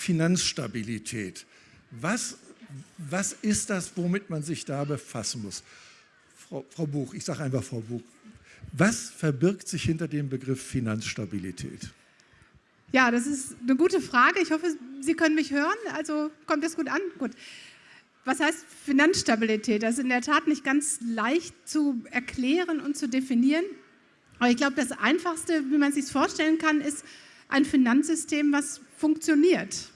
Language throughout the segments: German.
Finanzstabilität. Was, was ist das, womit man sich da befassen muss? Frau, Frau Buch, ich sage einfach Frau Buch, was verbirgt sich hinter dem Begriff Finanzstabilität? Ja, das ist eine gute Frage. Ich hoffe, Sie können mich hören. Also kommt das gut an? Gut. Was heißt Finanzstabilität? Das ist in der Tat nicht ganz leicht zu erklären und zu definieren. Aber ich glaube, das Einfachste, wie man sich vorstellen kann, ist ein Finanzsystem, was funktioniert.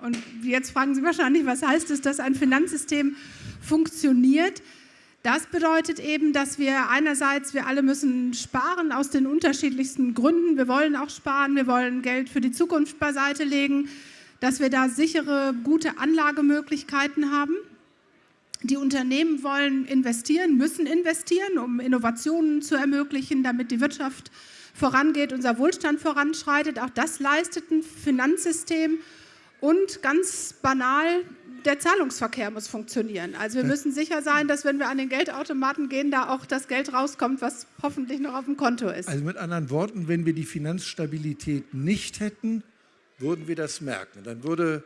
Und jetzt fragen Sie wahrscheinlich, was heißt es, dass ein Finanzsystem funktioniert? Das bedeutet eben, dass wir einerseits, wir alle müssen sparen aus den unterschiedlichsten Gründen. Wir wollen auch sparen, wir wollen Geld für die Zukunft beiseite legen, dass wir da sichere, gute Anlagemöglichkeiten haben. Die Unternehmen wollen investieren, müssen investieren, um Innovationen zu ermöglichen, damit die Wirtschaft vorangeht, unser Wohlstand voranschreitet. Auch das leistet ein Finanzsystem. Und ganz banal, der Zahlungsverkehr muss funktionieren. Also wir müssen sicher sein, dass wenn wir an den Geldautomaten gehen, da auch das Geld rauskommt, was hoffentlich noch auf dem Konto ist. Also mit anderen Worten, wenn wir die Finanzstabilität nicht hätten, würden wir das merken. Dann würde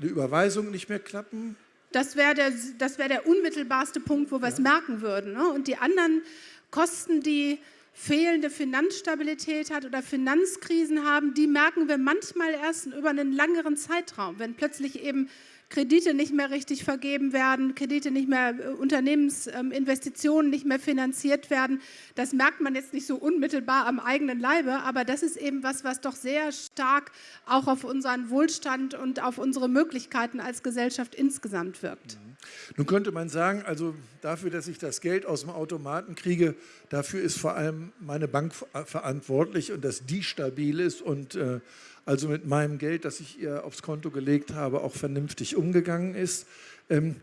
eine Überweisung nicht mehr klappen. Das wäre der, wär der unmittelbarste Punkt, wo wir es ja. merken würden. Ne? Und die anderen Kosten, die fehlende Finanzstabilität hat oder Finanzkrisen haben, die merken wir manchmal erst über einen längeren Zeitraum, wenn plötzlich eben Kredite nicht mehr richtig vergeben werden, Kredite nicht mehr, äh, Unternehmensinvestitionen nicht mehr finanziert werden. Das merkt man jetzt nicht so unmittelbar am eigenen Leibe, aber das ist eben was, was doch sehr stark auch auf unseren Wohlstand und auf unsere Möglichkeiten als Gesellschaft insgesamt wirkt. Mhm. Nun könnte man sagen, also dafür, dass ich das Geld aus dem Automaten kriege, dafür ist vor allem meine Bank verantwortlich und dass die stabil ist und äh, also mit meinem Geld, das ich ihr aufs Konto gelegt habe, auch vernünftig umgegangen ist. Ähm,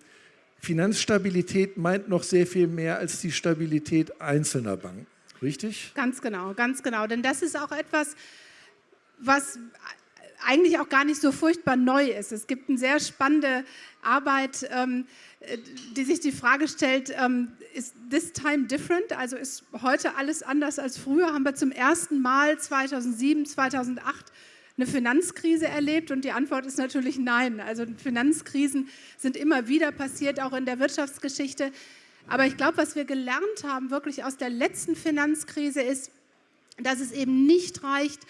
Finanzstabilität meint noch sehr viel mehr als die Stabilität einzelner Banken, richtig? Ganz genau, ganz genau. Denn das ist auch etwas, was eigentlich auch gar nicht so furchtbar neu ist. Es gibt eine sehr spannende Arbeit, ähm, die sich die Frage stellt, ähm, ist this time different? Also ist heute alles anders als früher? Haben wir zum ersten Mal 2007, 2008 eine Finanzkrise erlebt? Und die Antwort ist natürlich nein. Also Finanzkrisen sind immer wieder passiert, auch in der Wirtschaftsgeschichte. Aber ich glaube, was wir gelernt haben, wirklich aus der letzten Finanzkrise, ist, dass es eben nicht reicht,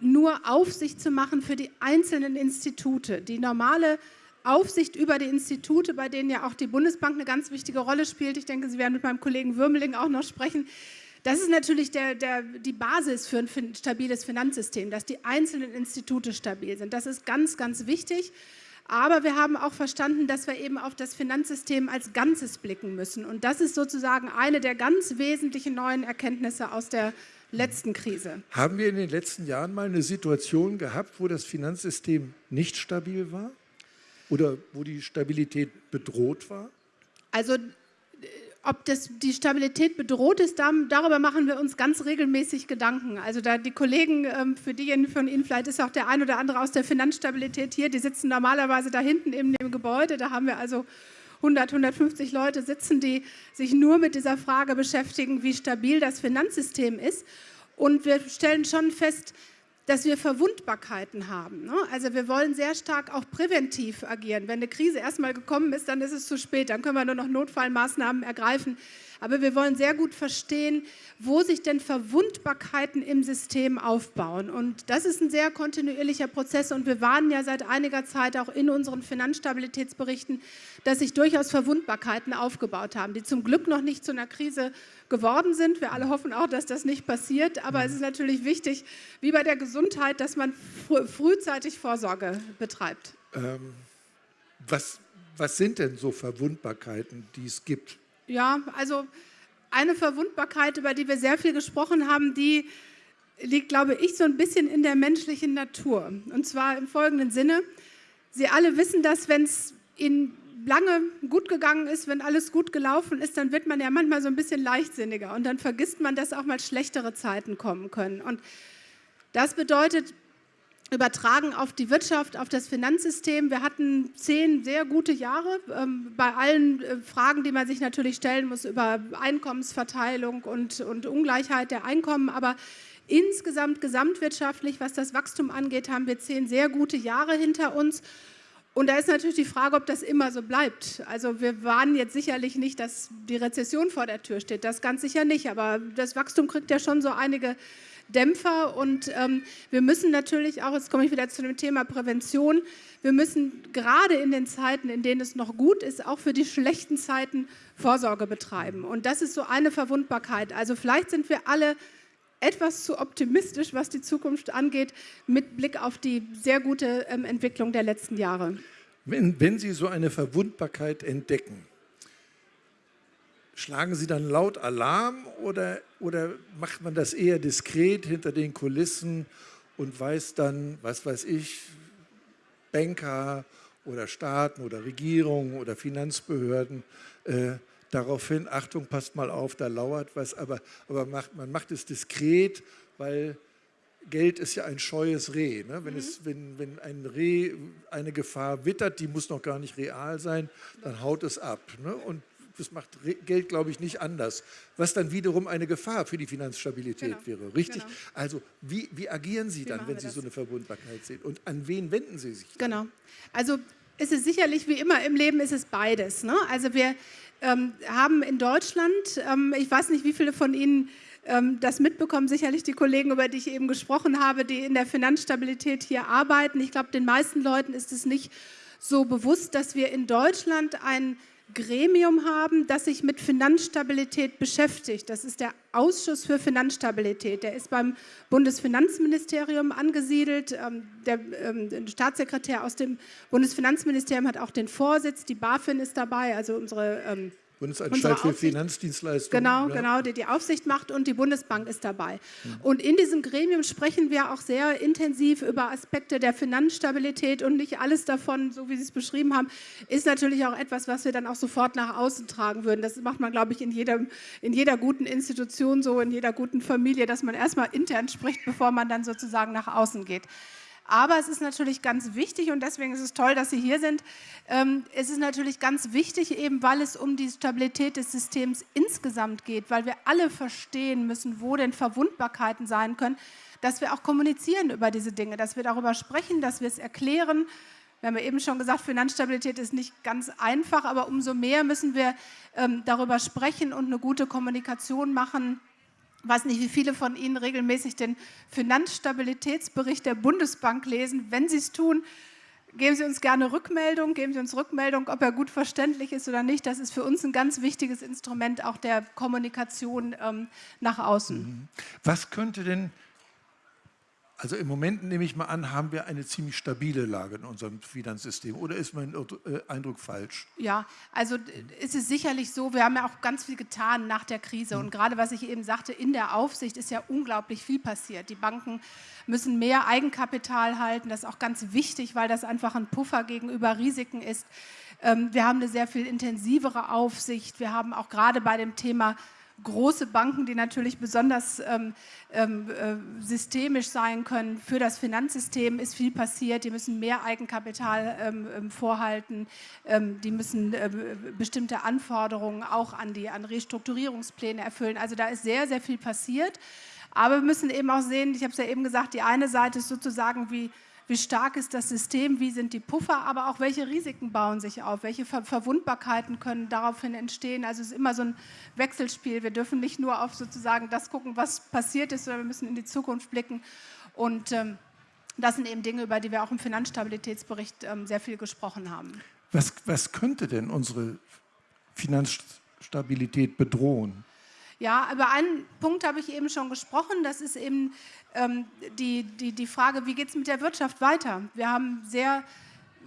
nur Aufsicht zu machen für die einzelnen Institute. Die normale Aufsicht über die Institute, bei denen ja auch die Bundesbank eine ganz wichtige Rolle spielt. Ich denke, Sie werden mit meinem Kollegen Würmeling auch noch sprechen. Das ist natürlich der, der, die Basis für ein stabiles Finanzsystem, dass die einzelnen Institute stabil sind. Das ist ganz, ganz wichtig. Aber wir haben auch verstanden, dass wir eben auf das Finanzsystem als Ganzes blicken müssen. Und das ist sozusagen eine der ganz wesentlichen neuen Erkenntnisse aus der letzten Krise. Haben wir in den letzten Jahren mal eine Situation gehabt, wo das Finanzsystem nicht stabil war? Oder wo die Stabilität bedroht war? Also ob das, die Stabilität bedroht ist, darüber machen wir uns ganz regelmäßig Gedanken. Also da die Kollegen, ähm, für diejenigen von Ihnen, vielleicht ist auch der ein oder andere aus der Finanzstabilität hier, die sitzen normalerweise da hinten in dem Gebäude, da haben wir also 100, 150 Leute sitzen, die sich nur mit dieser Frage beschäftigen, wie stabil das Finanzsystem ist. Und wir stellen schon fest, dass wir Verwundbarkeiten haben. Ne? Also wir wollen sehr stark auch präventiv agieren. Wenn eine Krise erstmal gekommen ist, dann ist es zu spät, dann können wir nur noch Notfallmaßnahmen ergreifen. Aber wir wollen sehr gut verstehen, wo sich denn Verwundbarkeiten im System aufbauen. Und das ist ein sehr kontinuierlicher Prozess und wir warnen ja seit einiger Zeit auch in unseren Finanzstabilitätsberichten, dass sich durchaus Verwundbarkeiten aufgebaut haben, die zum Glück noch nicht zu einer Krise geworden sind. Wir alle hoffen auch, dass das nicht passiert, aber es ist natürlich wichtig, wie bei der Gesundheit, dass man fr frühzeitig Vorsorge betreibt. Ähm, was, was sind denn so Verwundbarkeiten, die es gibt? Ja, also eine Verwundbarkeit, über die wir sehr viel gesprochen haben, die liegt, glaube ich, so ein bisschen in der menschlichen Natur. Und zwar im folgenden Sinne. Sie alle wissen, dass wenn es Ihnen lange gut gegangen ist, wenn alles gut gelaufen ist, dann wird man ja manchmal so ein bisschen leichtsinniger und dann vergisst man, dass auch mal schlechtere Zeiten kommen können. Und das bedeutet, übertragen auf die Wirtschaft, auf das Finanzsystem. Wir hatten zehn sehr gute Jahre ähm, bei allen äh, Fragen, die man sich natürlich stellen muss über Einkommensverteilung und, und Ungleichheit der Einkommen. Aber Insgesamt, gesamtwirtschaftlich, was das Wachstum angeht, haben wir zehn sehr gute Jahre hinter uns. Und da ist natürlich die Frage, ob das immer so bleibt. Also wir warnen jetzt sicherlich nicht, dass die Rezession vor der Tür steht, das ganz sicher nicht. Aber das Wachstum kriegt ja schon so einige Dämpfer und ähm, wir müssen natürlich auch, jetzt komme ich wieder zu dem Thema Prävention, wir müssen gerade in den Zeiten, in denen es noch gut ist, auch für die schlechten Zeiten Vorsorge betreiben. Und das ist so eine Verwundbarkeit. Also vielleicht sind wir alle etwas zu optimistisch, was die Zukunft angeht, mit Blick auf die sehr gute ähm, Entwicklung der letzten Jahre. Wenn, wenn Sie so eine Verwundbarkeit entdecken, schlagen Sie dann laut Alarm oder, oder macht man das eher diskret hinter den Kulissen und weiß dann, was weiß ich, Banker oder Staaten oder Regierungen oder Finanzbehörden, äh, daraufhin, Achtung, passt mal auf, da lauert was, aber, aber macht, man macht es diskret, weil Geld ist ja ein scheues Reh. Ne? Wenn, mhm. es, wenn, wenn ein Reh eine Gefahr wittert, die muss noch gar nicht real sein, dann haut es ab. Ne? Und das macht Geld, glaube ich, nicht anders. Was dann wiederum eine Gefahr für die Finanzstabilität genau. wäre. Richtig? Genau. Also wie, wie agieren Sie wie dann, wenn Sie das? so eine Verwundbarkeit sehen? Und an wen wenden Sie sich? Dann? Genau. Also ist es sicherlich, wie immer im Leben, ist es beides. Ne? Also wir ähm, haben in Deutschland, ähm, ich weiß nicht, wie viele von Ihnen ähm, das mitbekommen, sicherlich die Kollegen, über die ich eben gesprochen habe, die in der Finanzstabilität hier arbeiten. Ich glaube, den meisten Leuten ist es nicht so bewusst, dass wir in Deutschland ein Gremium haben, das sich mit Finanzstabilität beschäftigt. Das ist der Ausschuss für Finanzstabilität. Der ist beim Bundesfinanzministerium angesiedelt. Ähm, der ähm, Staatssekretär aus dem Bundesfinanzministerium hat auch den Vorsitz. Die BaFin ist dabei, also unsere ähm, Bundesanstalt für Finanzdienstleistungen. Genau, ja. genau, die die Aufsicht macht und die Bundesbank ist dabei. Mhm. Und in diesem Gremium sprechen wir auch sehr intensiv über Aspekte der Finanzstabilität und nicht alles davon, so wie Sie es beschrieben haben, ist natürlich auch etwas, was wir dann auch sofort nach außen tragen würden. Das macht man, glaube ich, in, jedem, in jeder guten Institution so, in jeder guten Familie, dass man erstmal intern spricht, bevor man dann sozusagen nach außen geht. Aber es ist natürlich ganz wichtig und deswegen ist es toll, dass Sie hier sind. Ähm, es ist natürlich ganz wichtig, eben weil es um die Stabilität des Systems insgesamt geht, weil wir alle verstehen müssen, wo denn Verwundbarkeiten sein können, dass wir auch kommunizieren über diese Dinge, dass wir darüber sprechen, dass wir es erklären. Wir haben ja eben schon gesagt, Finanzstabilität ist nicht ganz einfach, aber umso mehr müssen wir ähm, darüber sprechen und eine gute Kommunikation machen ich weiß nicht, wie viele von Ihnen regelmäßig den Finanzstabilitätsbericht der Bundesbank lesen. Wenn Sie es tun, geben Sie uns gerne Rückmeldung, geben Sie uns Rückmeldung, ob er gut verständlich ist oder nicht. Das ist für uns ein ganz wichtiges Instrument auch der Kommunikation ähm, nach außen. Was könnte denn also im Moment nehme ich mal an, haben wir eine ziemlich stabile Lage in unserem Finanzsystem. Oder ist mein äh, Eindruck falsch? Ja, also ist es sicherlich so, wir haben ja auch ganz viel getan nach der Krise. Hm. Und gerade was ich eben sagte, in der Aufsicht ist ja unglaublich viel passiert. Die Banken müssen mehr Eigenkapital halten. Das ist auch ganz wichtig, weil das einfach ein Puffer gegenüber Risiken ist. Ähm, wir haben eine sehr viel intensivere Aufsicht. Wir haben auch gerade bei dem Thema große Banken, die natürlich besonders ähm, ähm, äh, systemisch sein können. Für das Finanzsystem ist viel passiert. Die müssen mehr Eigenkapital ähm, ähm vorhalten. Ähm, die müssen äh, bestimmte Anforderungen auch an die an Restrukturierungspläne erfüllen. Also da ist sehr, sehr viel passiert. Aber wir müssen eben auch sehen, ich habe es ja eben gesagt, die eine Seite ist sozusagen wie wie stark ist das System, wie sind die Puffer, aber auch welche Risiken bauen sich auf, welche Ver Verwundbarkeiten können daraufhin entstehen. Also es ist immer so ein Wechselspiel. Wir dürfen nicht nur auf sozusagen das gucken, was passiert ist, sondern wir müssen in die Zukunft blicken. Und ähm, das sind eben Dinge, über die wir auch im Finanzstabilitätsbericht ähm, sehr viel gesprochen haben. Was, was könnte denn unsere Finanzstabilität bedrohen? Ja, über einen Punkt habe ich eben schon gesprochen. Das ist eben ähm, die, die, die Frage, wie geht es mit der Wirtschaft weiter? Wir haben sehr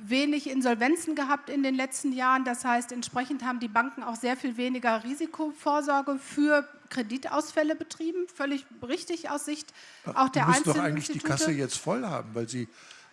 wenig Insolvenzen gehabt in den letzten Jahren. Das heißt, entsprechend haben die Banken auch sehr viel weniger Risikovorsorge für Kreditausfälle betrieben. Völlig richtig aus Sicht auch der Einzelnen. doch eigentlich die Kasse jetzt voll haben, weil sie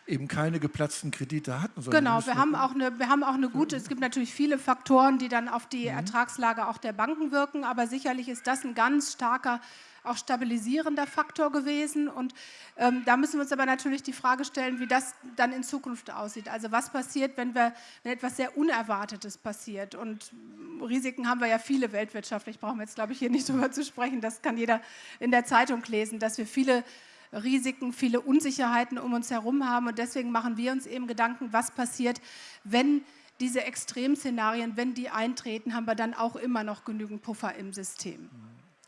eben keine geplatzten Kredite hatten. Genau, wir haben, auch eine, wir haben auch eine gute, es gibt natürlich viele Faktoren, die dann auf die mhm. Ertragslage auch der Banken wirken, aber sicherlich ist das ein ganz starker auch stabilisierender Faktor gewesen. Und ähm, da müssen wir uns aber natürlich die Frage stellen, wie das dann in Zukunft aussieht. Also was passiert, wenn, wir, wenn etwas sehr Unerwartetes passiert. Und Risiken haben wir ja viele weltwirtschaftlich, brauchen wir jetzt, glaube ich, hier nicht drüber zu sprechen. Das kann jeder in der Zeitung lesen, dass wir viele Risiken, viele Unsicherheiten um uns herum haben. Und deswegen machen wir uns eben Gedanken, was passiert, wenn diese Extremszenarien, wenn die eintreten, haben wir dann auch immer noch genügend Puffer im System.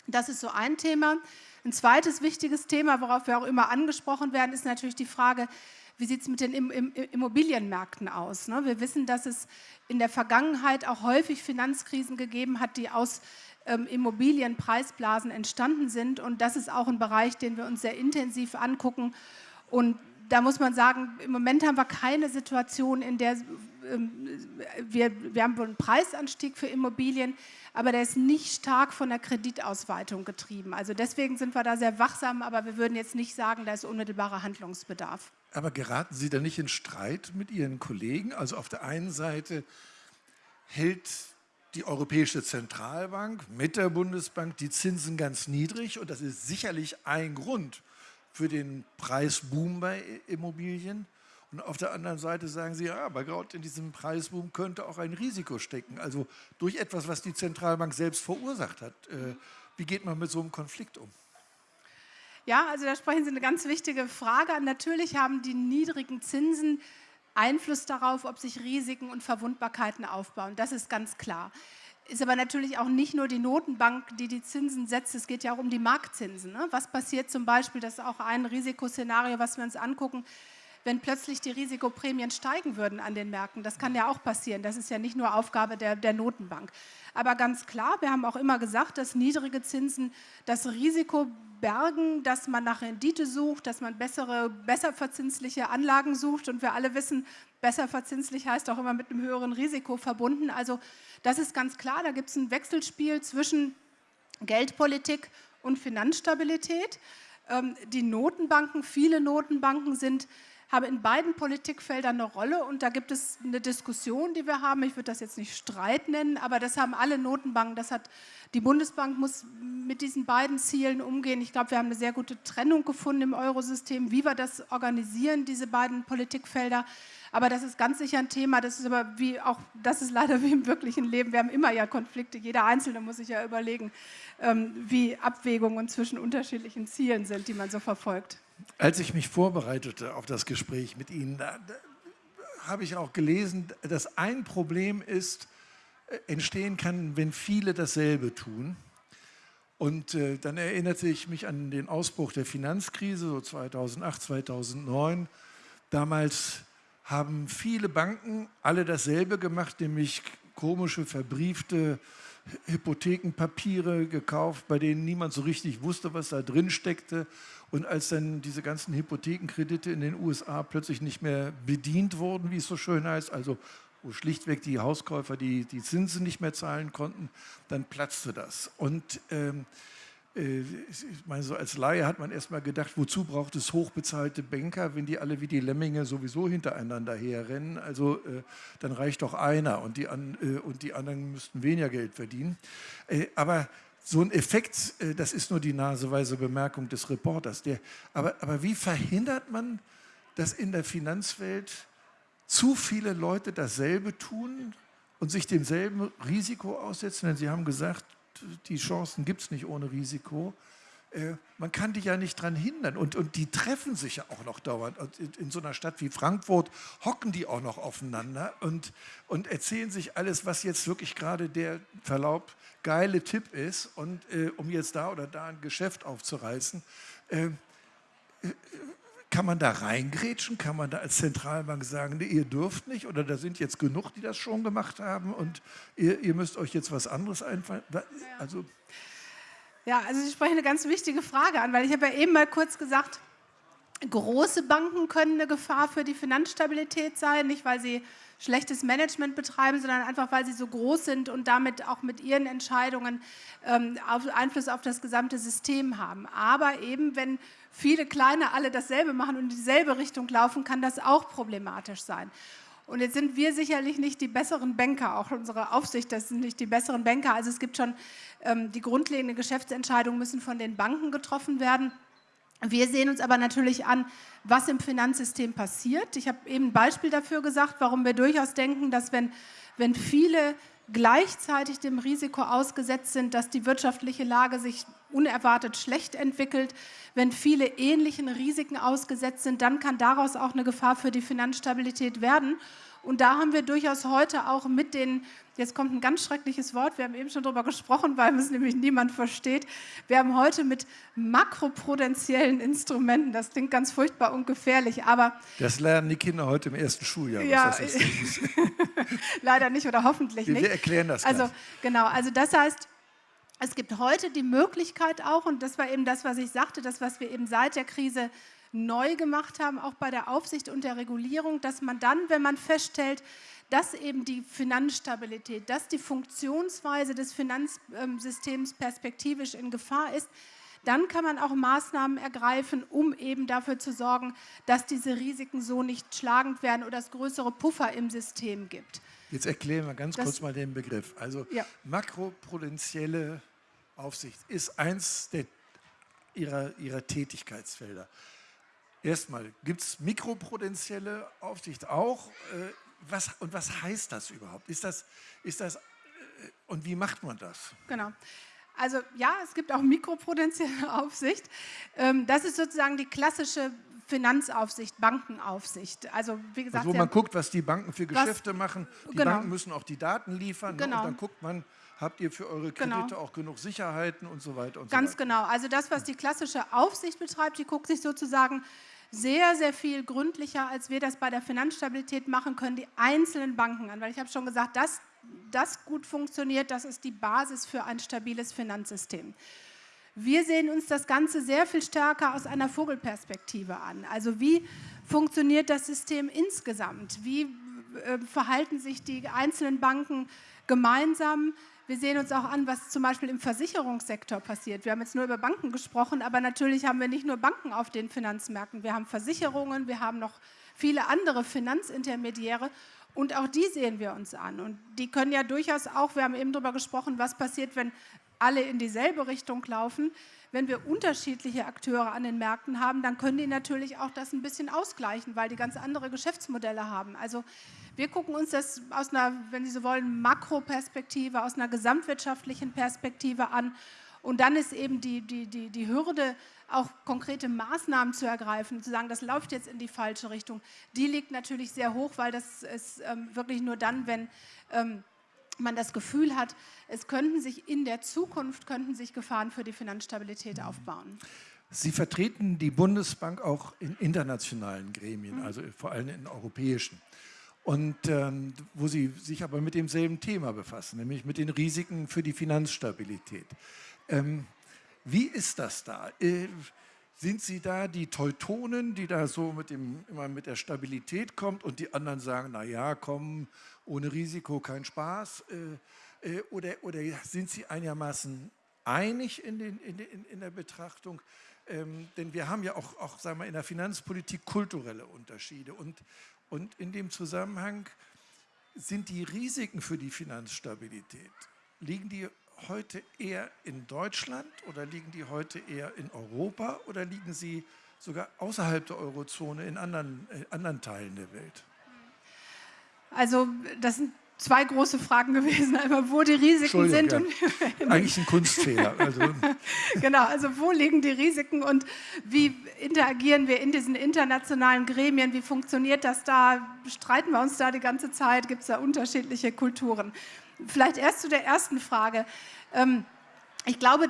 Das ist so ein Thema. Ein zweites wichtiges Thema, worauf wir auch immer angesprochen werden, ist natürlich die Frage, wie sieht es mit den Immobilienmärkten aus? Ne? Wir wissen, dass es in der Vergangenheit auch häufig Finanzkrisen gegeben hat, die aus ähm, Immobilienpreisblasen entstanden sind. Und das ist auch ein Bereich, den wir uns sehr intensiv angucken. Und da muss man sagen, im Moment haben wir keine Situation, in der ähm, wir, wir haben einen Preisanstieg für Immobilien, aber der ist nicht stark von der Kreditausweitung getrieben. Also deswegen sind wir da sehr wachsam, aber wir würden jetzt nicht sagen, da ist unmittelbarer Handlungsbedarf. Aber geraten Sie da nicht in Streit mit Ihren Kollegen? Also auf der einen Seite hält die Europäische Zentralbank mit der Bundesbank die Zinsen ganz niedrig und das ist sicherlich ein Grund für den Preisboom bei Immobilien. Und auf der anderen Seite sagen sie, ja, aber gerade in diesem Preisboom könnte auch ein Risiko stecken. Also durch etwas, was die Zentralbank selbst verursacht hat. Äh, wie geht man mit so einem Konflikt um? Ja, also da sprechen Sie eine ganz wichtige Frage an. Natürlich haben die niedrigen Zinsen Einfluss darauf, ob sich Risiken und Verwundbarkeiten aufbauen. Das ist ganz klar. Ist aber natürlich auch nicht nur die Notenbank, die die Zinsen setzt, es geht ja auch um die Marktzinsen. Ne? Was passiert zum Beispiel, das ist auch ein Risikoszenario, was wir uns angucken, wenn plötzlich die Risikoprämien steigen würden an den Märkten. Das kann ja auch passieren. Das ist ja nicht nur Aufgabe der, der Notenbank. Aber ganz klar, wir haben auch immer gesagt, dass niedrige Zinsen das Risiko bergen, dass man nach Rendite sucht, dass man bessere, besser verzinsliche Anlagen sucht. Und wir alle wissen, besser verzinslich heißt auch immer mit einem höheren Risiko verbunden. Also das ist ganz klar, da gibt es ein Wechselspiel zwischen Geldpolitik und Finanzstabilität. Ähm, die Notenbanken, viele Notenbanken sind haben in beiden Politikfeldern eine Rolle und da gibt es eine Diskussion, die wir haben. Ich würde das jetzt nicht Streit nennen, aber das haben alle Notenbanken. Das hat die Bundesbank muss mit diesen beiden Zielen umgehen. Ich glaube, wir haben eine sehr gute Trennung gefunden im Eurosystem, wie wir das organisieren, diese beiden Politikfelder. Aber das ist ganz sicher ein Thema. Das ist aber wie auch, das ist leider wie im wirklichen Leben. Wir haben immer ja Konflikte. Jeder Einzelne muss sich ja überlegen, ähm, wie Abwägungen zwischen unterschiedlichen Zielen sind, die man so verfolgt. Als ich mich vorbereitete auf das Gespräch mit Ihnen, da, da habe ich auch gelesen, dass ein Problem ist, äh, entstehen kann, wenn viele dasselbe tun. Und äh, dann erinnerte ich mich an den Ausbruch der Finanzkrise, so 2008, 2009. Damals haben viele Banken alle dasselbe gemacht, nämlich komische, verbriefte Hypothekenpapiere gekauft, bei denen niemand so richtig wusste, was da drin steckte. Und als dann diese ganzen Hypothekenkredite in den USA plötzlich nicht mehr bedient wurden, wie es so schön heißt, also wo schlichtweg die Hauskäufer die, die Zinsen nicht mehr zahlen konnten, dann platzte das. Und ähm, äh, ich meine, so als Laie hat man erstmal gedacht, wozu braucht es hochbezahlte Banker, wenn die alle wie die Lemminge sowieso hintereinander herrennen? Also äh, dann reicht doch einer und die, an, äh, und die anderen müssten weniger Geld verdienen. Äh, aber so ein Effekt, äh, das ist nur die naseweise Bemerkung des Reporters. Der, aber, aber wie verhindert man, dass in der Finanzwelt zu viele Leute dasselbe tun und sich demselben Risiko aussetzen? Denn Sie haben gesagt, die Chancen gibt es nicht ohne Risiko. Äh, man kann die ja nicht daran hindern. Und, und die treffen sich ja auch noch dauernd. In, so einer Stadt wie Frankfurt hocken die auch noch aufeinander und, und erzählen sich alles, was jetzt wirklich gerade der Verlaub geile Tipp ist, und, äh, um jetzt da oder da ein Geschäft aufzureißen. Äh, äh kann man da reingrätschen? Kann man da als Zentralbank sagen, nee, ihr dürft nicht oder da sind jetzt genug, die das schon gemacht haben und ihr, ihr müsst euch jetzt was anderes einfallen? Also ja, also Sie sprechen eine ganz wichtige Frage an, weil ich habe ja eben mal kurz gesagt, große Banken können eine Gefahr für die Finanzstabilität sein, nicht weil sie schlechtes Management betreiben, sondern einfach, weil sie so groß sind und damit auch mit ihren Entscheidungen ähm, Einfluss auf das gesamte System haben. Aber eben, wenn viele kleine alle dasselbe machen und in dieselbe Richtung laufen, kann das auch problematisch sein. Und jetzt sind wir sicherlich nicht die besseren Banker, auch unsere Aufsicht, das sind nicht die besseren Banker. Also es gibt schon ähm, die grundlegenden Geschäftsentscheidungen müssen von den Banken getroffen werden. Wir sehen uns aber natürlich an, was im Finanzsystem passiert. Ich habe eben ein Beispiel dafür gesagt, warum wir durchaus denken, dass wenn, wenn viele gleichzeitig dem Risiko ausgesetzt sind, dass die wirtschaftliche Lage sich unerwartet schlecht entwickelt, wenn viele ähnlichen Risiken ausgesetzt sind, dann kann daraus auch eine Gefahr für die Finanzstabilität werden. Und da haben wir durchaus heute auch mit den, jetzt kommt ein ganz schreckliches Wort, wir haben eben schon darüber gesprochen, weil es nämlich niemand versteht, wir haben heute mit makroprudentiellen Instrumenten, das klingt ganz furchtbar und gefährlich, aber... Das lernen die Kinder heute im ersten Schuljahr, ja, das ist. leider nicht oder hoffentlich wir, nicht. Wir erklären das Also gleich. genau, also das heißt, es gibt heute die Möglichkeit auch, und das war eben das, was ich sagte, das, was wir eben seit der Krise neu gemacht haben, auch bei der Aufsicht und der Regulierung, dass man dann, wenn man feststellt, dass eben die Finanzstabilität, dass die Funktionsweise des Finanzsystems perspektivisch in Gefahr ist, dann kann man auch Maßnahmen ergreifen, um eben dafür zu sorgen, dass diese Risiken so nicht schlagend werden oder es größere Puffer im System gibt. Jetzt erklären wir ganz das, kurz mal den Begriff. Also ja. makroprudentielle Aufsicht ist eins der, ihrer, ihrer Tätigkeitsfelder. Erstmal, gibt es mikroprudentielle Aufsicht auch? Äh, was, und was heißt das überhaupt? Ist das, ist das, äh, und wie macht man das? Genau. Also ja, es gibt auch mikroprudentielle Aufsicht. Ähm, das ist sozusagen die klassische Finanzaufsicht, Bankenaufsicht. Also wie gesagt, also wo man guckt, was die Banken für Geschäfte was, machen. Die genau. Banken müssen auch die Daten liefern genau. ne? und genau. dann guckt man, habt ihr für eure genau. Kredite genau. auch genug Sicherheiten und so weiter und Ganz so weiter. genau. Also das, was die klassische Aufsicht betreibt, die guckt sich sozusagen sehr, sehr viel gründlicher, als wir das bei der Finanzstabilität machen können, die einzelnen Banken an. Weil ich habe schon gesagt, dass das gut funktioniert, das ist die Basis für ein stabiles Finanzsystem. Wir sehen uns das Ganze sehr viel stärker aus einer Vogelperspektive an. Also wie funktioniert das System insgesamt? Wie äh, verhalten sich die einzelnen Banken gemeinsam? Wir sehen uns auch an, was zum Beispiel im Versicherungssektor passiert. Wir haben jetzt nur über Banken gesprochen, aber natürlich haben wir nicht nur Banken auf den Finanzmärkten. Wir haben Versicherungen, wir haben noch viele andere Finanzintermediäre und auch die sehen wir uns an. Und die können ja durchaus auch, wir haben eben darüber gesprochen, was passiert, wenn alle in dieselbe Richtung laufen. Wenn wir unterschiedliche Akteure an den Märkten haben, dann können die natürlich auch das ein bisschen ausgleichen, weil die ganz andere Geschäftsmodelle haben. Also wir gucken uns das aus einer, wenn Sie so wollen, Makroperspektive, aus einer gesamtwirtschaftlichen Perspektive an. Und dann ist eben die, die, die, die Hürde, auch konkrete Maßnahmen zu ergreifen, zu sagen, das läuft jetzt in die falsche Richtung, die liegt natürlich sehr hoch, weil das ist ähm, wirklich nur dann, wenn ähm, man das Gefühl hat, es könnten sich in der Zukunft könnten sich Gefahren für die Finanzstabilität aufbauen. Sie vertreten die Bundesbank auch in internationalen Gremien, mhm. also vor allem in europäischen und ähm, wo Sie sich aber mit demselben Thema befassen, nämlich mit den Risiken für die Finanzstabilität. Ähm, wie ist das da? Äh, sind Sie da die Teutonen, die da so mit dem, immer mit der Stabilität kommt und die anderen sagen, na ja, komm, ohne Risiko kein Spaß? Äh, äh, oder, oder sind Sie einigermaßen einig in, den, in, in, in der Betrachtung? Ähm, denn wir haben ja auch, auch sagen wir, in der Finanzpolitik kulturelle Unterschiede. Und, und in dem Zusammenhang sind die Risiken für die Finanzstabilität, liegen die heute eher in Deutschland oder liegen die heute eher in Europa oder liegen sie sogar außerhalb der Eurozone in anderen, äh, anderen Teilen der Welt? Also das sind zwei große Fragen gewesen. Einmal, wo die Risiken sind. Ja. Eigentlich ein Kunstfehler. Also. genau, also wo liegen die Risiken und wie interagieren wir in diesen internationalen Gremien? Wie funktioniert das da? Streiten wir uns da die ganze Zeit? Gibt es da unterschiedliche Kulturen? Vielleicht erst zu der ersten Frage. Ähm, ich glaube,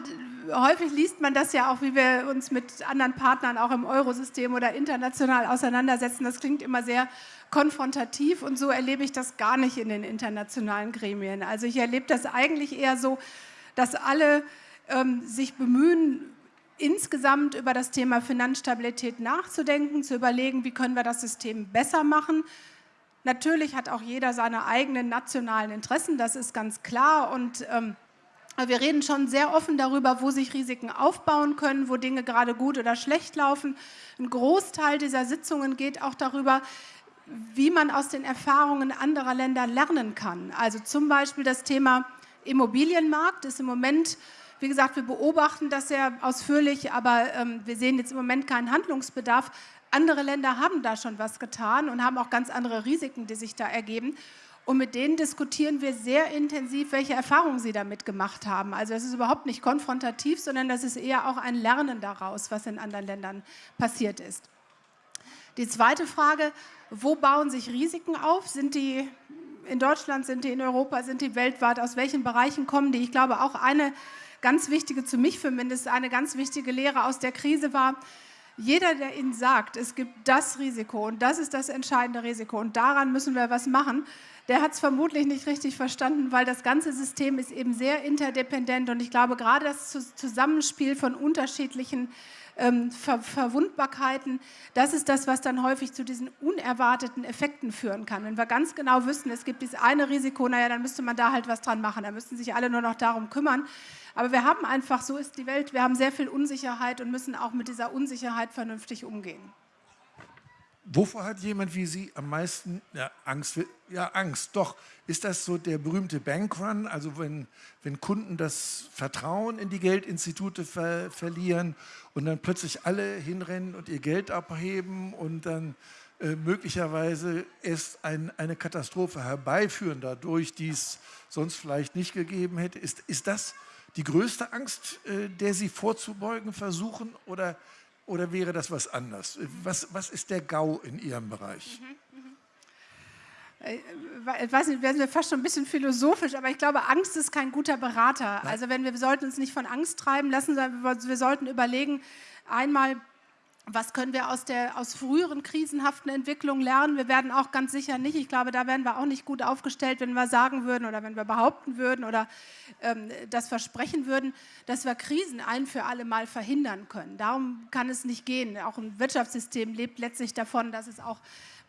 häufig liest man das ja auch, wie wir uns mit anderen Partnern auch im Eurosystem oder international auseinandersetzen. Das klingt immer sehr konfrontativ und so erlebe ich das gar nicht in den internationalen Gremien. Also ich erlebe das eigentlich eher so, dass alle ähm, sich bemühen, insgesamt über das Thema Finanzstabilität nachzudenken, zu überlegen, wie können wir das System besser machen. Natürlich hat auch jeder seine eigenen nationalen Interessen, das ist ganz klar. Und ähm, wir reden schon sehr offen darüber, wo sich Risiken aufbauen können, wo Dinge gerade gut oder schlecht laufen. Ein Großteil dieser Sitzungen geht auch darüber, wie man aus den Erfahrungen anderer Länder lernen kann. Also zum Beispiel das Thema Immobilienmarkt ist im Moment, wie gesagt, wir beobachten das sehr ausführlich, aber ähm, wir sehen jetzt im Moment keinen Handlungsbedarf. Andere Länder haben da schon was getan und haben auch ganz andere Risiken, die sich da ergeben. Und mit denen diskutieren wir sehr intensiv, welche Erfahrungen sie damit gemacht haben. Also das ist überhaupt nicht konfrontativ, sondern das ist eher auch ein Lernen daraus, was in anderen Ländern passiert ist. Die zweite Frage, wo bauen sich Risiken auf? Sind die in Deutschland, sind die in Europa, sind die weltweit? Aus welchen Bereichen kommen die? Ich glaube, auch eine ganz wichtige, zu mich zumindest, eine ganz wichtige Lehre aus der Krise war, jeder, der Ihnen sagt, es gibt das Risiko und das ist das entscheidende Risiko und daran müssen wir was machen, der hat es vermutlich nicht richtig verstanden, weil das ganze System ist eben sehr interdependent und ich glaube, gerade das Zusammenspiel von unterschiedlichen ähm, Ver Verwundbarkeiten, das ist das, was dann häufig zu diesen unerwarteten Effekten führen kann. Wenn wir ganz genau wüssten, es gibt dieses eine Risiko, naja, dann müsste man da halt was dran machen, da müssten sich alle nur noch darum kümmern. Aber wir haben einfach, so ist die Welt, wir haben sehr viel Unsicherheit und müssen auch mit dieser Unsicherheit vernünftig umgehen. Wovor hat jemand wie Sie am meisten ja, Angst? Ja, Angst, doch. Ist das so der berühmte Bankrun, also wenn, wenn Kunden das Vertrauen in die Geldinstitute ver verlieren und dann plötzlich alle hinrennen und ihr Geld abheben und dann äh, möglicherweise erst ein, eine Katastrophe herbeiführen dadurch, die es sonst vielleicht nicht gegeben hätte? Ist, ist das die größte Angst, äh, der Sie vorzubeugen versuchen oder oder wäre das was anderes? Was, was ist der GAU in Ihrem Bereich? Mhm, mhm. Äh, ich weiß nicht, werden wir fast schon ein bisschen philosophisch, aber ich glaube, Angst ist kein guter Berater. Also wenn wir, wir sollten uns nicht von Angst treiben lassen, sondern wir sollten überlegen, einmal, was können wir aus, der, aus früheren krisenhaften Entwicklungen lernen? Wir werden auch ganz sicher nicht, ich glaube, da wären wir auch nicht gut aufgestellt, wenn wir sagen würden oder wenn wir behaupten würden oder ähm, das versprechen würden, dass wir Krisen ein für alle Mal verhindern können. Darum kann es nicht gehen. Auch ein Wirtschaftssystem lebt letztlich davon, dass es auch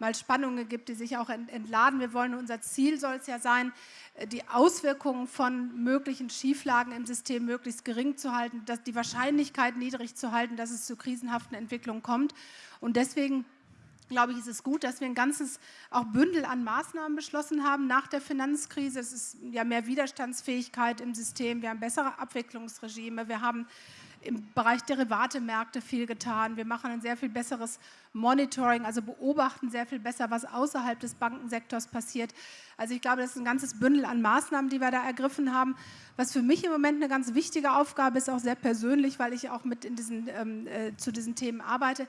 mal Spannungen gibt, die sich auch entladen. Wir wollen, unser Ziel soll es ja sein, äh, die Auswirkungen von möglichen Schieflagen im System möglichst gering zu halten, dass die Wahrscheinlichkeit niedrig zu halten, dass es zu krisenhaften Entwicklungen kommt. Und deswegen glaube ich, ist es gut, dass wir ein ganzes auch Bündel an Maßnahmen beschlossen haben nach der Finanzkrise. Es ist ja mehr Widerstandsfähigkeit im System, wir haben bessere Abwicklungsregime, wir haben im Bereich Derivatemärkte viel getan. Wir machen ein sehr viel besseres Monitoring, also beobachten sehr viel besser, was außerhalb des Bankensektors passiert. Also ich glaube, das ist ein ganzes Bündel an Maßnahmen, die wir da ergriffen haben. Was für mich im Moment eine ganz wichtige Aufgabe ist, auch sehr persönlich, weil ich auch mit in diesen, ähm, äh, zu diesen Themen arbeite.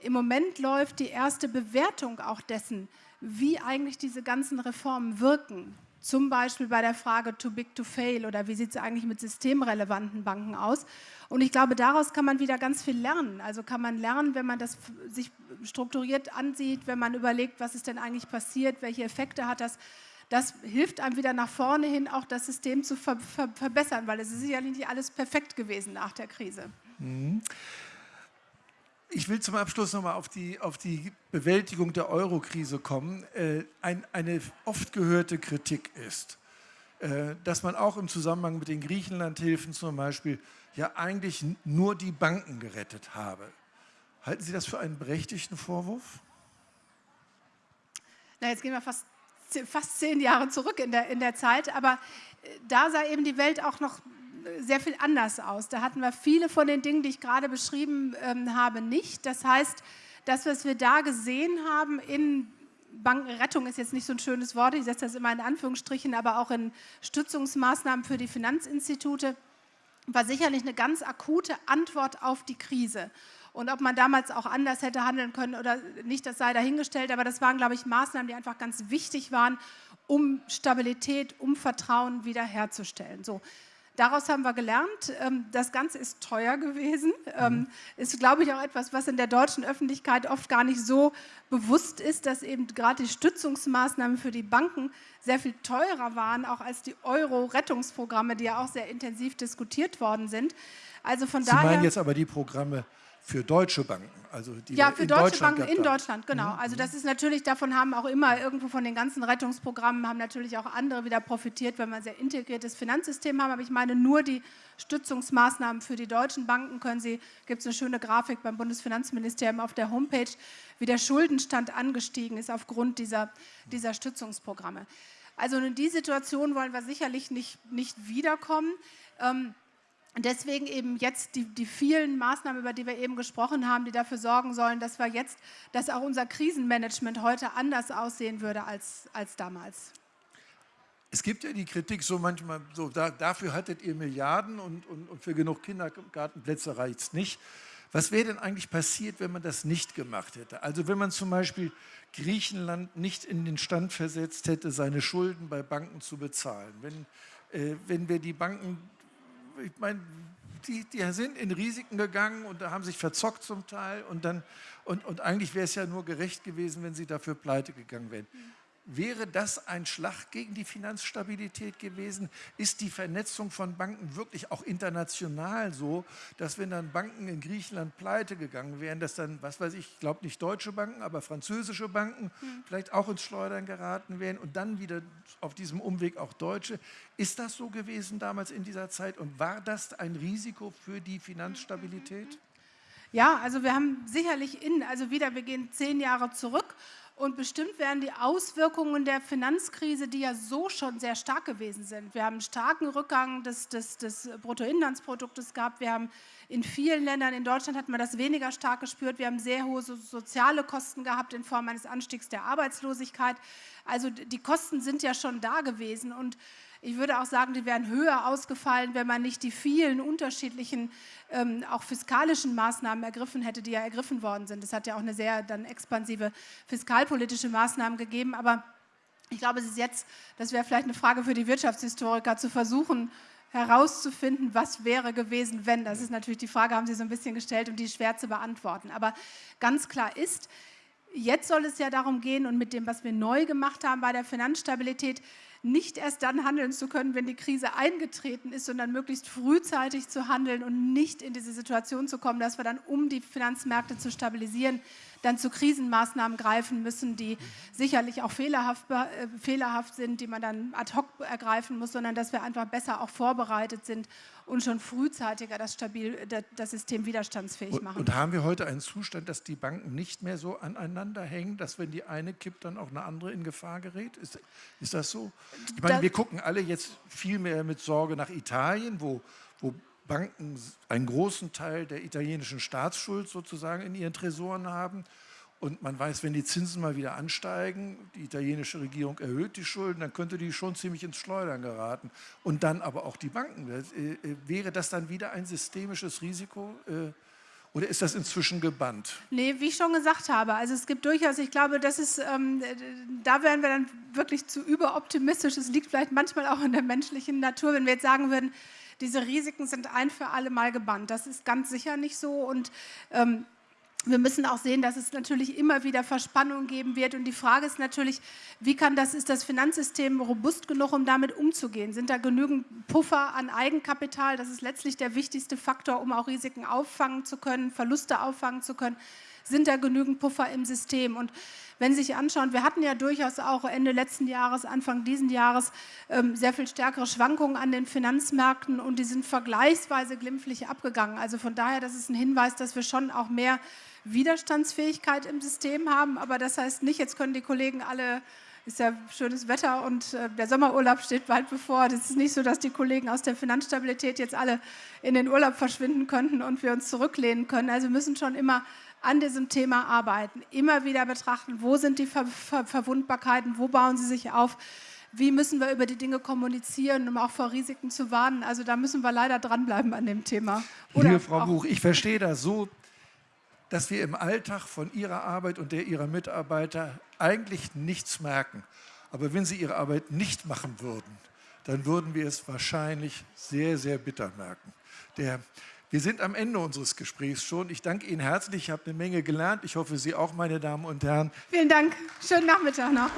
Im Moment läuft die erste Bewertung auch dessen, wie eigentlich diese ganzen Reformen wirken. Zum Beispiel bei der Frage too big to fail oder wie sieht es eigentlich mit systemrelevanten Banken aus. Und ich glaube, daraus kann man wieder ganz viel lernen. Also kann man lernen, wenn man das sich strukturiert ansieht, wenn man überlegt, was ist denn eigentlich passiert, welche Effekte hat das. Das hilft einem wieder nach vorne hin, auch das System zu ver ver verbessern, weil es ist sicherlich nicht alles perfekt gewesen nach der Krise. Mhm. Ich will zum Abschluss nochmal auf die, auf die Bewältigung der Euro-Krise kommen. Äh, ein, eine oft gehörte Kritik ist, äh, dass man auch im Zusammenhang mit den Griechenlandhilfen zum Beispiel ja eigentlich nur die Banken gerettet habe. Halten Sie das für einen berechtigten Vorwurf? Na, jetzt gehen wir fast, fast zehn Jahre zurück in der, in der Zeit, aber äh, da sah eben die Welt auch noch sehr viel anders aus. Da hatten wir viele von den Dingen, die ich gerade beschrieben ähm, habe, nicht. Das heißt, das, was wir da gesehen haben in Bankenrettung ist jetzt nicht so ein schönes Wort, ich setze das immer in Anführungsstrichen, aber auch in Stützungsmaßnahmen für die Finanzinstitute, war sicherlich eine ganz akute Antwort auf die Krise. Und ob man damals auch anders hätte handeln können oder nicht, das sei dahingestellt, aber das waren, glaube ich, Maßnahmen, die einfach ganz wichtig waren, um Stabilität, um Vertrauen wiederherzustellen. So, Daraus haben wir gelernt, ähm, das Ganze ist teuer gewesen. Ähm, mhm. Ist, glaube ich, auch etwas, was in der deutschen Öffentlichkeit oft gar nicht so bewusst ist, dass eben gerade die Stützungsmaßnahmen für die Banken sehr viel teurer waren, auch als die Euro-Rettungsprogramme, die ja auch sehr intensiv diskutiert worden sind. Also von Sie daher, meinen jetzt aber die Programme für deutsche Banken. Also die ja, für deutsche Banken in Deutschland, genau. Mhm. Also das ist natürlich, davon haben auch immer irgendwo von den ganzen Rettungsprogrammen, haben natürlich auch andere wieder profitiert, wenn wir ein sehr integriertes Finanzsystem haben. Aber ich meine, nur die Stützungsmaßnahmen für die deutschen Banken können Sie, gibt es eine schöne Grafik beim Bundesfinanzministerium auf der Homepage, wie der Schuldenstand angestiegen ist aufgrund dieser, dieser Stützungsprogramme. Also in die Situation wollen wir sicherlich nicht, nicht wiederkommen. Ähm, deswegen eben jetzt die, die, vielen Maßnahmen, über die wir eben gesprochen haben, die dafür sorgen sollen, dass wir jetzt, dass auch unser Krisenmanagement heute anders aussehen würde als, als damals. Es gibt ja die Kritik so manchmal, so da, dafür hattet ihr Milliarden und, und, und für genug Kindergartenplätze reicht es nicht. Was wäre denn eigentlich passiert, wenn man das nicht gemacht hätte? Also wenn man zum Beispiel Griechenland nicht in den Stand versetzt hätte, seine Schulden bei Banken zu bezahlen. Wenn, äh, wenn wir die Banken ich meine, die, die, sind in Risiken gegangen und haben sich verzockt zum Teil und dann und, und eigentlich wäre es ja nur gerecht gewesen, wenn sie dafür pleite gegangen wären. Mhm. Wäre das ein Schlag gegen die Finanzstabilität gewesen? Ist die Vernetzung von Banken wirklich auch international so, dass wenn dann Banken in Griechenland pleite gegangen wären, dass dann, was weiß ich, ich glaube nicht deutsche Banken, aber französische Banken hm. vielleicht auch ins Schleudern geraten wären und dann wieder auf diesem Umweg auch deutsche? Ist das so gewesen damals in dieser Zeit und war das ein Risiko für die Finanzstabilität? Ja, also wir haben sicherlich in, also wieder, wir gehen zehn Jahre zurück und bestimmt werden die Auswirkungen der Finanzkrise, die ja so schon sehr stark gewesen sind. Wir haben einen starken Rückgang des, des, des Bruttoinlandsproduktes gehabt. Wir haben in vielen Ländern, in Deutschland hat man das weniger stark gespürt. Wir haben sehr hohe soziale Kosten gehabt in Form eines Anstiegs der Arbeitslosigkeit. Also die Kosten sind ja schon da gewesen und ich würde auch sagen, die wären höher ausgefallen, wenn man nicht die vielen unterschiedlichen, ähm, auch fiskalischen Maßnahmen ergriffen hätte, die ja ergriffen worden sind. Es hat ja auch eine sehr dann expansive fiskalpolitische Maßnahmen gegeben, aber ich glaube, es ist jetzt, das wäre vielleicht eine Frage für die Wirtschaftshistoriker, zu versuchen, herauszufinden, was wäre gewesen, wenn. Das ist natürlich die Frage, haben Sie so ein bisschen gestellt und die schwer zu beantworten. Aber ganz klar ist, jetzt soll es ja darum gehen und mit dem, was wir neu gemacht haben bei der Finanzstabilität, nicht erst dann handeln zu können, wenn die Krise eingetreten ist, sondern möglichst frühzeitig zu handeln und nicht in diese Situation zu kommen, dass wir dann, um die Finanzmärkte zu stabilisieren, dann zu Krisenmaßnahmen greifen müssen, die sicherlich auch fehlerhaft, äh, fehlerhaft sind, die man dann ad hoc ergreifen muss, sondern dass wir einfach besser auch vorbereitet sind und schon frühzeitiger das, stabil, das System widerstandsfähig machen. Und, und haben wir heute einen Zustand, dass die Banken nicht mehr so aneinander hängen, dass wenn die eine kippt, dann auch eine andere in Gefahr gerät? Ist, ist das so? Ich meine, das, wir gucken alle jetzt viel mehr mit Sorge nach Italien, wo, wo Banken einen großen Teil der italienischen Staatsschuld sozusagen in ihren Tresoren haben. Und man weiß, wenn die Zinsen mal wieder ansteigen, die italienische Regierung erhöht die Schulden, dann könnte die schon ziemlich ins Schleudern geraten. Und dann aber auch die Banken. Äh, äh, wäre das dann wieder ein systemisches Risiko? Äh, oder ist das inzwischen gebannt? Nee, wie ich schon gesagt habe, also es gibt durchaus, ich glaube, das ist, ähm, da wären wir dann wirklich zu überoptimistisch. Es liegt vielleicht manchmal auch in der menschlichen Natur, wenn wir jetzt sagen würden, diese Risiken sind ein für alle Mal gebannt. Das ist ganz sicher nicht so und ähm, wir müssen auch sehen, dass es natürlich immer wieder Verspannungen geben wird. Und die Frage ist natürlich, wie kann das, ist das Finanzsystem robust genug, um damit umzugehen? Sind da genügend Puffer an Eigenkapital? Das ist letztlich der wichtigste Faktor, um auch Risiken auffangen zu können, Verluste auffangen zu können. Sind da genügend Puffer im System? Und wenn Sie sich anschauen, wir hatten ja durchaus auch Ende letzten Jahres, Anfang diesen Jahres ähm, sehr viel stärkere Schwankungen an den Finanzmärkten und die sind vergleichsweise glimpflich abgegangen. Also von daher, das ist ein Hinweis, dass wir schon auch mehr Widerstandsfähigkeit im System haben. Aber das heißt nicht, jetzt können die Kollegen alle ist ja schönes Wetter und äh, der Sommerurlaub steht bald bevor. Das ist nicht so, dass die Kollegen aus der Finanzstabilität jetzt alle in den Urlaub verschwinden könnten und wir uns zurücklehnen können. Also wir müssen schon immer an diesem Thema arbeiten, immer wieder betrachten, wo sind die Ver Ver Verwundbarkeiten, wo bauen sie sich auf, wie müssen wir über die Dinge kommunizieren, um auch vor Risiken zu warnen. Also da müssen wir leider dranbleiben an dem Thema. Oder Liebe Frau Buch, ich verstehe das so, dass wir im Alltag von Ihrer Arbeit und der Ihrer Mitarbeiter eigentlich nichts merken. Aber wenn Sie Ihre Arbeit nicht machen würden, dann würden wir es wahrscheinlich sehr, sehr bitter merken. Der, wir sind am Ende unseres Gesprächs schon. Ich danke Ihnen herzlich. Ich habe eine Menge gelernt. Ich hoffe, Sie auch, meine Damen und Herren. Vielen Dank. Schönen Nachmittag noch.